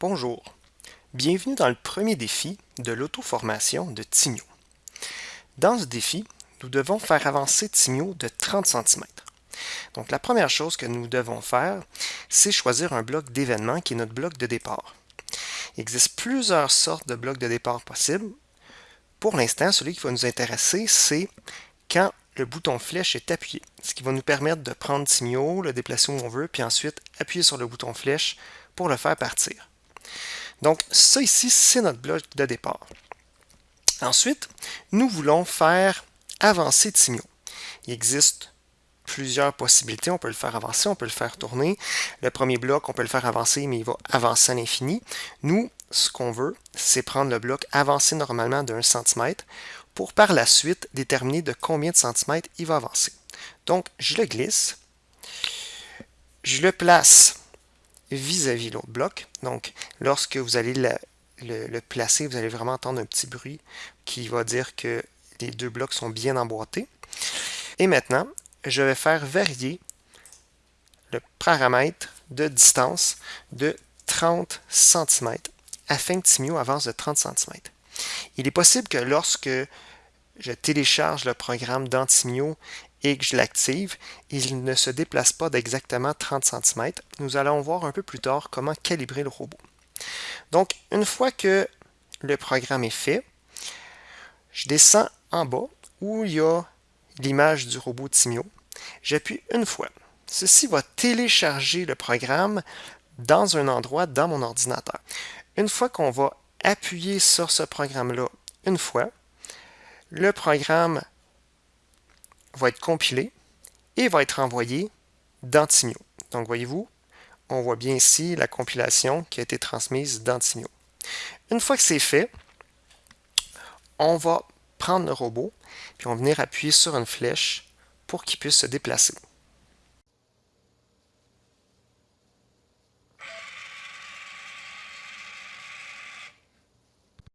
Bonjour, bienvenue dans le premier défi de l'auto-formation de Timio. Dans ce défi, nous devons faire avancer Timio de 30 cm. Donc la première chose que nous devons faire, c'est choisir un bloc d'événement qui est notre bloc de départ. Il existe plusieurs sortes de blocs de départ possibles. Pour l'instant, celui qui va nous intéresser, c'est quand le bouton flèche est appuyé, ce qui va nous permettre de prendre Timio, le déplacer où on veut, puis ensuite appuyer sur le bouton flèche pour le faire partir. Donc, ça ici, c'est notre bloc de départ. Ensuite, nous voulons faire avancer Timio. Il existe plusieurs possibilités. On peut le faire avancer, on peut le faire tourner. Le premier bloc, on peut le faire avancer, mais il va avancer à l'infini. Nous, ce qu'on veut, c'est prendre le bloc avancé normalement d'un centimètre pour par la suite déterminer de combien de centimètres il va avancer. Donc, je le glisse. Je le place vis-à-vis l'autre bloc. Donc, lorsque vous allez le, placer, vous allez vraiment entendre un petit bruit qui va dire que les deux blocs sont bien emboîtés. Et maintenant, je vais faire varier le paramètre de distance de 30 cm afin que Timio avance de 30 cm. Il est possible que lorsque je télécharge le programme d'Antimio et que je l'active, il ne se déplace pas d'exactement 30 cm. Nous allons voir un peu plus tard comment calibrer le robot. Donc, une fois que le programme est fait, je descends en bas où il y a l'image du robot Timio. J'appuie une fois. Ceci va télécharger le programme dans un endroit dans mon ordinateur. Une fois qu'on va appuyer sur ce programme-là une fois, le programme va être compilé et va être envoyé dans Timio. Donc, voyez-vous, on voit bien ici la compilation qui a été transmise dans Timio. Une fois que c'est fait, on va prendre le robot, puis on va venir appuyer sur une flèche pour qu'il puisse se déplacer.